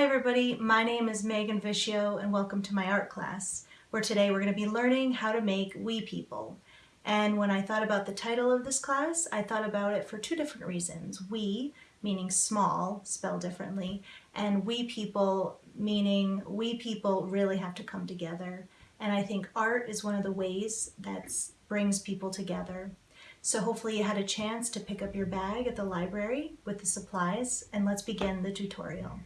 Hi everybody, my name is Megan Vicio and welcome to my art class, where today we're going to be learning how to make wee people. And when I thought about the title of this class, I thought about it for two different reasons. Wee, meaning small, spelled differently, and wee people, meaning we people really have to come together. And I think art is one of the ways that brings people together. So hopefully you had a chance to pick up your bag at the library with the supplies, and let's begin the tutorial.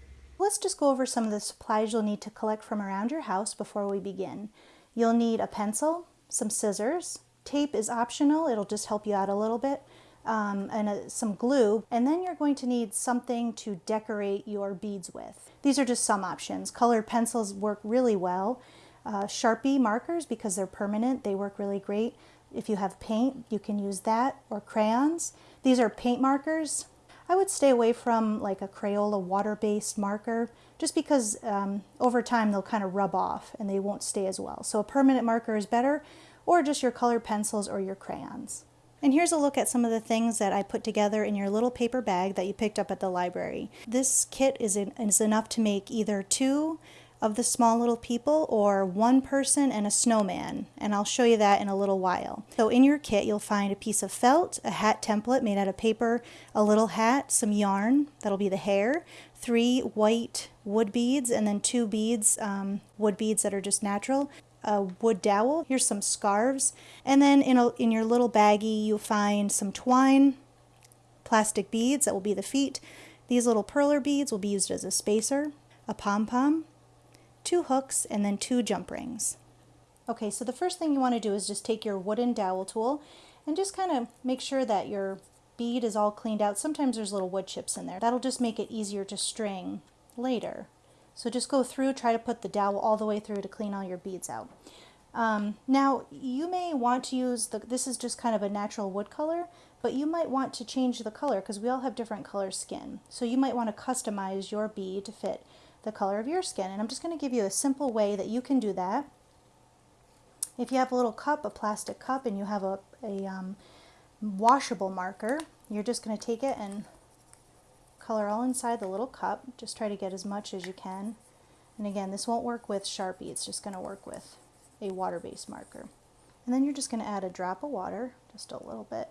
Let's just go over some of the supplies you'll need to collect from around your house before we begin. You'll need a pencil, some scissors, tape is optional, it'll just help you out a little bit, um, and a, some glue, and then you're going to need something to decorate your beads with. These are just some options. Colored pencils work really well. Uh, Sharpie markers, because they're permanent, they work really great. If you have paint, you can use that, or crayons. These are paint markers. I would stay away from like a Crayola water-based marker just because um, over time they'll kind of rub off and they won't stay as well. So a permanent marker is better or just your colored pencils or your crayons. And here's a look at some of the things that I put together in your little paper bag that you picked up at the library. This kit is, in, is enough to make either two of the small little people or one person and a snowman and I'll show you that in a little while. So in your kit you'll find a piece of felt, a hat template made out of paper, a little hat, some yarn, that'll be the hair, three white wood beads and then two beads, um, wood beads that are just natural, a wood dowel, here's some scarves, and then in, a, in your little baggie you'll find some twine, plastic beads that will be the feet, these little perler beads will be used as a spacer, a pom-pom, two hooks, and then two jump rings. Okay, so the first thing you want to do is just take your wooden dowel tool and just kind of make sure that your bead is all cleaned out. Sometimes there's little wood chips in there. That'll just make it easier to string later. So just go through, try to put the dowel all the way through to clean all your beads out. Um, now you may want to use, the, this is just kind of a natural wood color, but you might want to change the color because we all have different color skin. So you might want to customize your bead to fit the color of your skin. And I'm just going to give you a simple way that you can do that. If you have a little cup, a plastic cup, and you have a, a um, washable marker, you're just going to take it and color all inside the little cup. Just try to get as much as you can. And again, this won't work with Sharpie. It's just going to work with a water-based marker. And then you're just going to add a drop of water, just a little bit.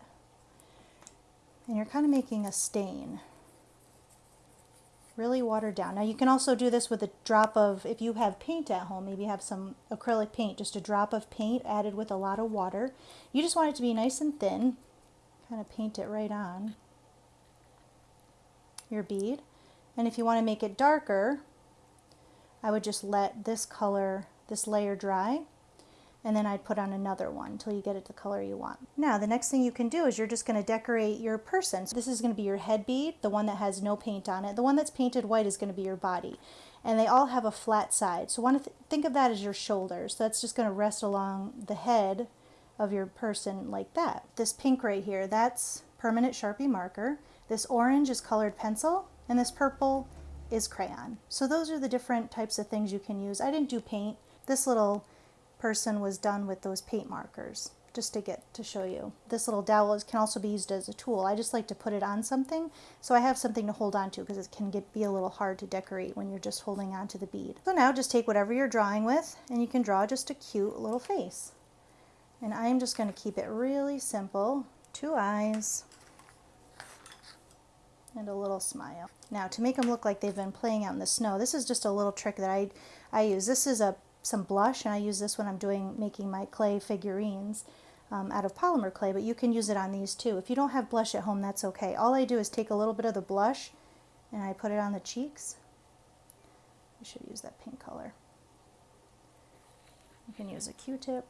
And you're kind of making a stain really watered down. Now you can also do this with a drop of, if you have paint at home, maybe you have some acrylic paint, just a drop of paint added with a lot of water. You just want it to be nice and thin, kind of paint it right on your bead. And if you want to make it darker, I would just let this color, this layer dry and then I'd put on another one until you get it the color you want. Now the next thing you can do is you're just going to decorate your person. So this is going to be your head bead, the one that has no paint on it. The one that's painted white is going to be your body. And they all have a flat side. So want to th think of that as your shoulders. So that's just going to rest along the head of your person like that. This pink right here, that's permanent Sharpie marker. This orange is colored pencil. And this purple is crayon. So those are the different types of things you can use. I didn't do paint. This little person was done with those paint markers just to get to show you. This little dowel can also be used as a tool. I just like to put it on something so I have something to hold on to because it can get be a little hard to decorate when you're just holding on to the bead. So now just take whatever you're drawing with and you can draw just a cute little face. And I'm just going to keep it really simple. Two eyes and a little smile. Now to make them look like they've been playing out in the snow, this is just a little trick that I, I use. This is a some blush, and I use this when I'm doing making my clay figurines um, out of polymer clay, but you can use it on these too. If you don't have blush at home, that's okay. All I do is take a little bit of the blush and I put it on the cheeks. I should use that pink color. You can use a Q-tip.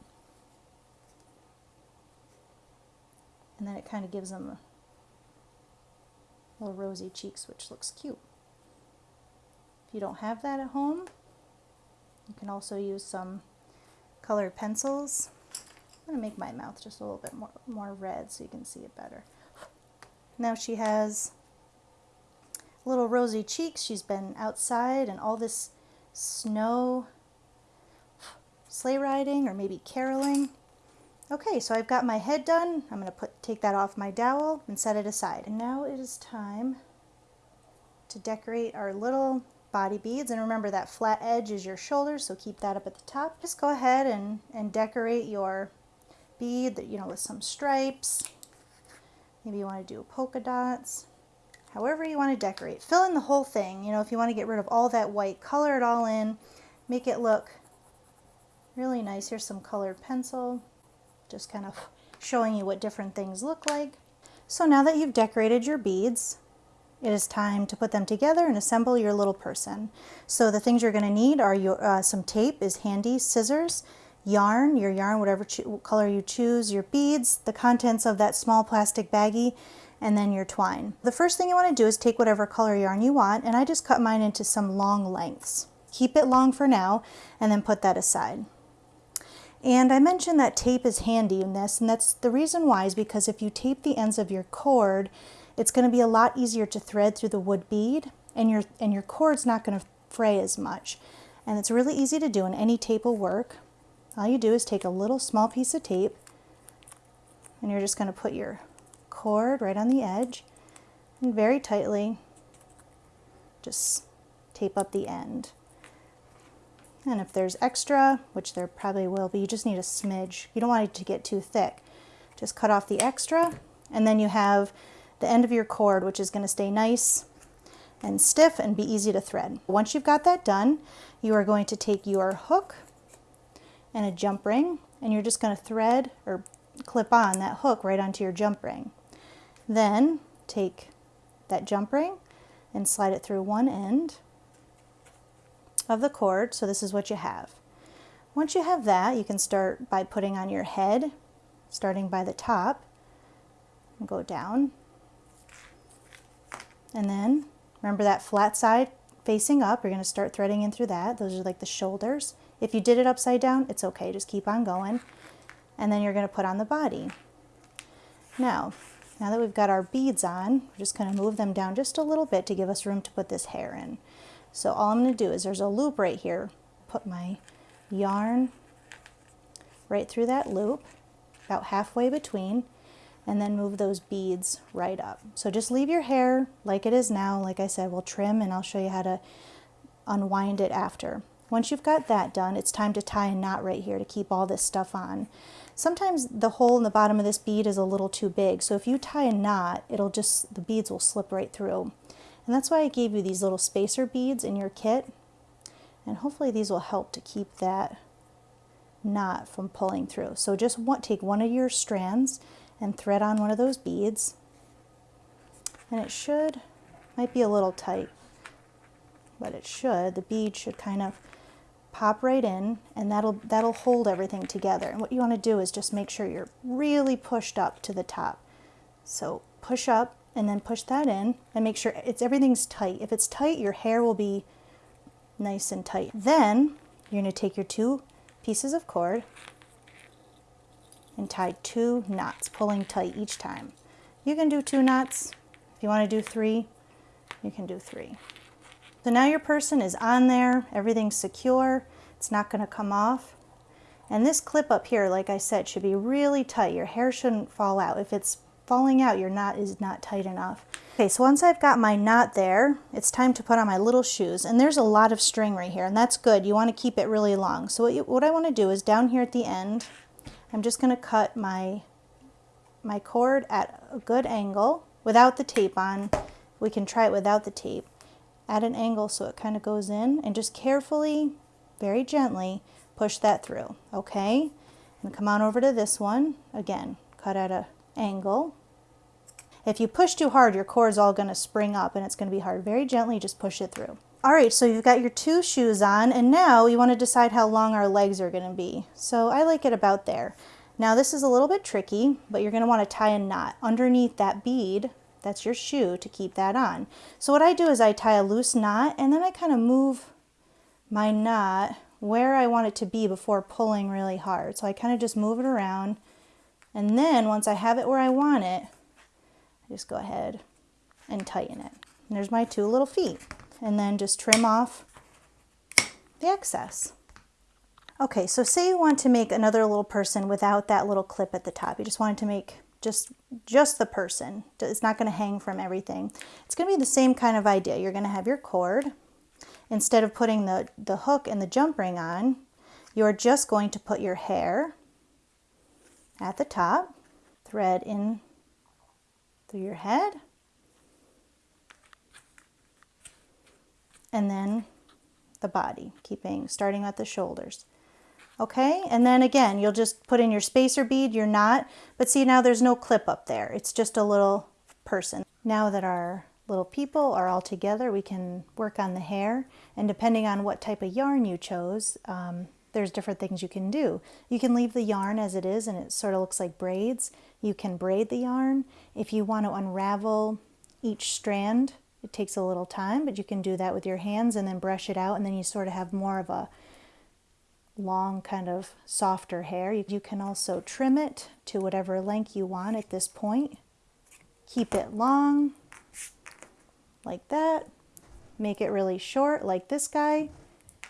And then it kind of gives them a little rosy cheeks, which looks cute. If you don't have that at home, you can also use some colored pencils. I'm going to make my mouth just a little bit more, more red so you can see it better. Now she has little rosy cheeks. She's been outside and all this snow sleigh riding or maybe caroling. Okay, so I've got my head done. I'm going to put take that off my dowel and set it aside. And now it is time to decorate our little body beads. And remember that flat edge is your shoulder, so keep that up at the top. Just go ahead and, and decorate your bead, that you know, with some stripes. Maybe you want to do polka dots. However you want to decorate. Fill in the whole thing. You know, if you want to get rid of all that white, color it all in. Make it look really nice. Here's some colored pencil. Just kind of showing you what different things look like. So now that you've decorated your beads, it is time to put them together and assemble your little person. So the things you're going to need are your, uh, some tape is handy, scissors, yarn, your yarn, whatever color you choose, your beads, the contents of that small plastic baggie, and then your twine. The first thing you want to do is take whatever color yarn you want, and I just cut mine into some long lengths. Keep it long for now, and then put that aside. And I mentioned that tape is handy in this, and that's the reason why is because if you tape the ends of your cord, it's going to be a lot easier to thread through the wood bead, and your, and your cord's not going to fray as much. And it's really easy to do, and any tape will work. All you do is take a little small piece of tape, and you're just going to put your cord right on the edge, and very tightly just tape up the end. And if there's extra, which there probably will be, you just need a smidge. You don't want it to get too thick. Just cut off the extra, and then you have the end of your cord, which is going to stay nice and stiff and be easy to thread. Once you've got that done, you are going to take your hook and a jump ring, and you're just going to thread or clip on that hook right onto your jump ring. Then take that jump ring and slide it through one end of the cord. So this is what you have. Once you have that, you can start by putting on your head, starting by the top, and go down. And then remember that flat side facing up, you're going to start threading in through that. Those are like the shoulders. If you did it upside down, it's okay, just keep on going. And then you're going to put on the body. Now, now that we've got our beads on, we're just going to move them down just a little bit to give us room to put this hair in. So all I'm going to do is there's a loop right here. Put my yarn right through that loop, about halfway between, and then move those beads right up. So just leave your hair like it is now. Like I said, we'll trim and I'll show you how to unwind it after. Once you've got that done, it's time to tie a knot right here to keep all this stuff on. Sometimes the hole in the bottom of this bead is a little too big, so if you tie a knot, it'll just, the beads will slip right through. And that's why I gave you these little spacer beads in your kit. And hopefully these will help to keep that knot from pulling through. So just take one of your strands and thread on one of those beads. And it should, might be a little tight, but it should, the bead should kind of pop right in and that'll, that'll hold everything together. And what you want to do is just make sure you're really pushed up to the top. So push up and then push that in and make sure it's everything's tight. If it's tight, your hair will be nice and tight. Then you're to take your two pieces of cord and tie two knots, pulling tight each time. You can do two knots. If you want to do three, you can do three. So now your person is on there, everything's secure, it's not going to come off. And this clip up here, like I said, should be really tight. Your hair shouldn't fall out. If it's falling out, your knot is not tight enough. Okay, so once I've got my knot there, it's time to put on my little shoes. And there's a lot of string right here, and that's good. You want to keep it really long. So what, you, what I want to do is down here at the end, I'm just going to cut my, my cord at a good angle without the tape on. We can try it without the tape. At an angle so it kind of goes in, and just carefully, very gently, push that through, okay? And come on over to this one. Again, cut at an angle. If you push too hard, your cord is all going to spring up and it's going to be hard. Very gently, just push it through. All right, so you've got your two shoes on and now you want to decide how long our legs are going to be. So I like it about there. Now this is a little bit tricky, but you're going to want to tie a knot underneath that bead. That's your shoe to keep that on. So what I do is I tie a loose knot and then I kind of move my knot where I want it to be before pulling really hard. So I kind of just move it around and then once I have it where I want it, I just go ahead and tighten it. And there's my two little feet. And then just trim off the excess. Okay, so say you want to make another little person without that little clip at the top. You just wanted to make just, just the person. It's not going to hang from everything. It's going to be the same kind of idea. You're going to have your cord. instead of putting the, the hook and the jump ring on, you're just going to put your hair at the top, thread in through your head, and then the body, keeping starting at the shoulders. Okay, and then again, you'll just put in your spacer bead, your knot, but see now there's no clip up there. It's just a little person. Now that our little people are all together, we can work on the hair, and depending on what type of yarn you chose, um, there's different things you can do. You can leave the yarn as it is and it sort of looks like braids. You can braid the yarn. If you want to unravel each strand, it takes a little time, but you can do that with your hands and then brush it out and then you sort of have more of a long kind of softer hair. You can also trim it to whatever length you want at this point. Keep it long like that. Make it really short like this guy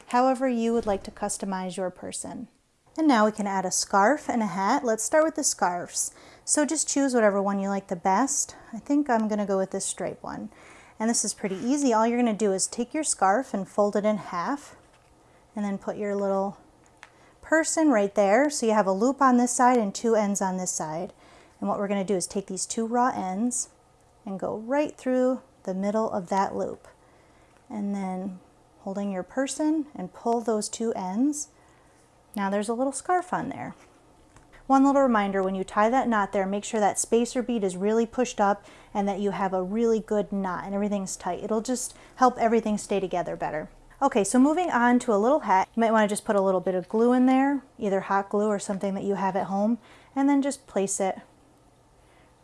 however you would like to customize your person. And now we can add a scarf and a hat. Let's start with the scarves. So just choose whatever one you like the best. I think I'm gonna go with this stripe one. And this is pretty easy. All you're gonna do is take your scarf and fold it in half and then put your little person right there. So you have a loop on this side and two ends on this side. And what we're gonna do is take these two raw ends and go right through the middle of that loop. And then holding your person and pull those two ends. Now there's a little scarf on there. One little reminder, when you tie that knot there, make sure that spacer bead is really pushed up and that you have a really good knot and everything's tight. It'll just help everything stay together better. Okay, so moving on to a little hat, you might want to just put a little bit of glue in there, either hot glue or something that you have at home, and then just place it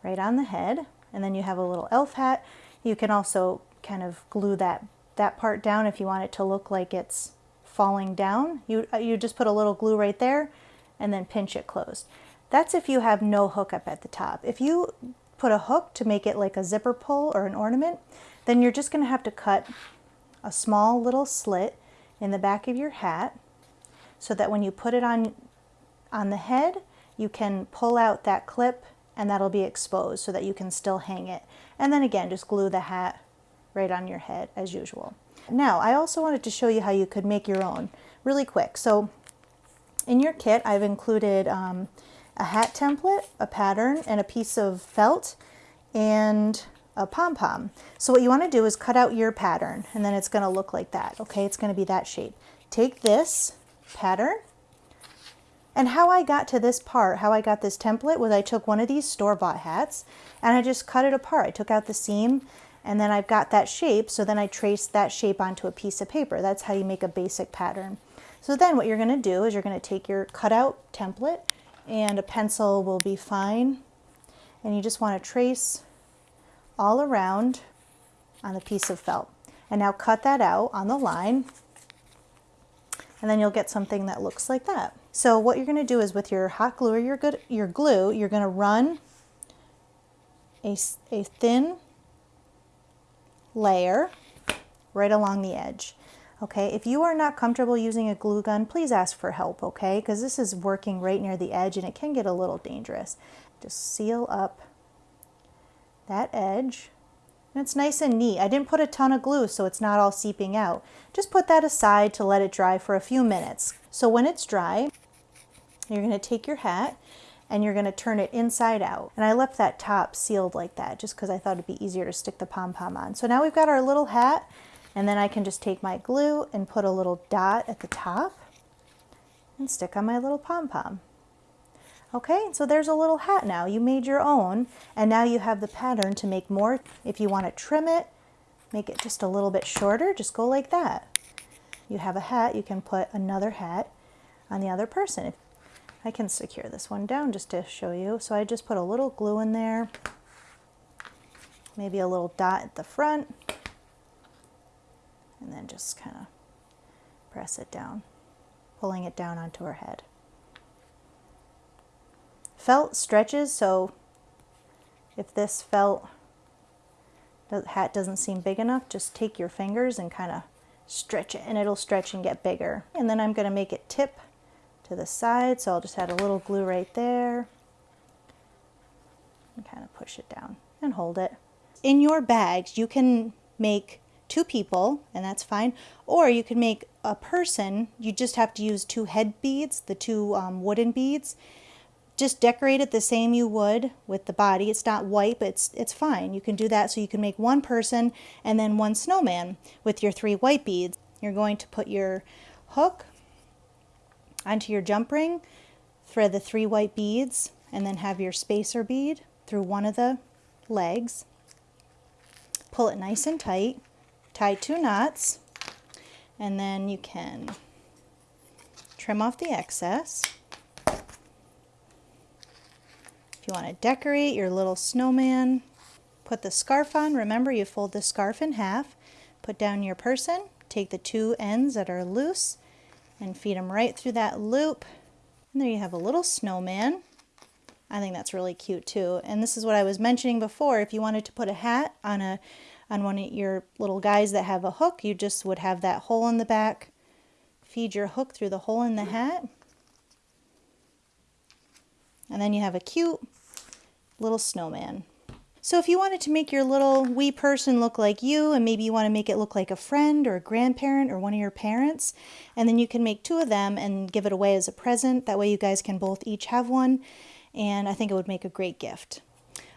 right on the head. And then you have a little elf hat. You can also kind of glue that that part down if you want it to look like it's falling down. You, uh, you just put a little glue right there and then pinch it closed. That's if you have no hook up at the top. If you put a hook to make it like a zipper pull or an ornament, then you're just going to have to cut a small little slit in the back of your hat so that when you put it on on the head, you can pull out that clip and that'll be exposed so that you can still hang it. And then again, just glue the hat right on your head as usual. Now, I also wanted to show you how you could make your own really quick. So in your kit, I've included um, a hat template, a pattern, and a piece of felt, and a pom-pom. So what you want to do is cut out your pattern, and then it's going to look like that, okay? It's going to be that shape. Take this pattern, and how I got to this part, how I got this template, was I took one of these store-bought hats, and I just cut it apart. I took out the seam, and then I've got that shape, so then I traced that shape onto a piece of paper. That's how you make a basic pattern. So then what you're going to do is you're going to take your cutout template and a pencil will be fine. And you just want to trace all around on the piece of felt. And now cut that out on the line and then you'll get something that looks like that. So what you're going to do is with your hot glue or your, good, your glue, you're going to run a, a thin layer right along the edge. Okay, if you are not comfortable using a glue gun, please ask for help, okay? Because this is working right near the edge and it can get a little dangerous. Just seal up that edge. And it's nice and neat. I didn't put a ton of glue so it's not all seeping out. Just put that aside to let it dry for a few minutes. So when it's dry, you're going to take your hat and you're going to turn it inside out. And I left that top sealed like that just because I thought it'd be easier to stick the pom-pom on. So now we've got our little hat and then I can just take my glue and put a little dot at the top and stick on my little pom-pom. Okay, so there's a little hat now. You made your own and now you have the pattern to make more. If you want to trim it, make it just a little bit shorter, just go like that. You have a hat, you can put another hat on the other person. I can secure this one down just to show you. So I just put a little glue in there, maybe a little dot at the front, and then just kind of press it down, pulling it down onto her head. Felt stretches, so if this felt hat doesn't seem big enough, just take your fingers and kind of stretch it and it'll stretch and get bigger. And then I'm going to make it tip to the side. So I'll just add a little glue right there and kind of push it down and hold it. In your bags, you can make two people, and that's fine. Or you can make a person, you just have to use two head beads, the two um, wooden beads. Just decorate it the same you would with the body. It's not white, but it's, it's fine. You can do that so you can make one person and then one snowman with your three white beads. You're going to put your hook onto your jump ring, thread the three white beads, and then have your spacer bead through one of the legs. Pull it nice and tight, tie two knots, and then you can trim off the excess. If you want to decorate your little snowman, put the scarf on. Remember, you fold the scarf in half, put down your person, take the two ends that are loose, and feed them right through that loop. And there you have a little snowman. I think that's really cute too. And this is what I was mentioning before. If you wanted to put a hat on a on one of your little guys that have a hook, you just would have that hole in the back. Feed your hook through the hole in the hat. And then you have a cute little snowman. So if you wanted to make your little wee person look like you and maybe you want to make it look like a friend or a grandparent or one of your parents and then you can make two of them and give it away as a present. That way you guys can both each have one and I think it would make a great gift.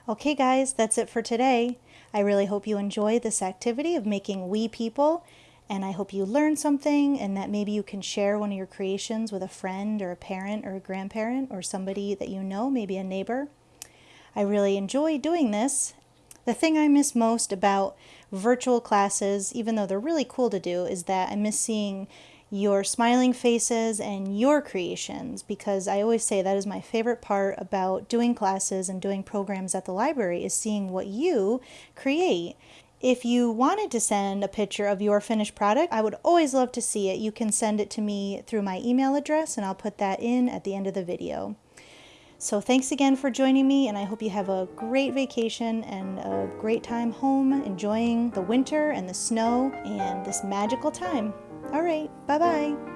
Okay guys, that's it for today. I really hope you enjoy this activity of making wee people and I hope you learn something and that maybe you can share one of your creations with a friend or a parent or a grandparent or somebody that you know, maybe a neighbor. I really enjoy doing this. The thing I miss most about virtual classes, even though they're really cool to do, is that I miss seeing your smiling faces and your creations because I always say that is my favorite part about doing classes and doing programs at the library is seeing what you create. If you wanted to send a picture of your finished product, I would always love to see it. You can send it to me through my email address and I'll put that in at the end of the video. So thanks again for joining me, and I hope you have a great vacation and a great time home, enjoying the winter and the snow and this magical time. All right, bye bye.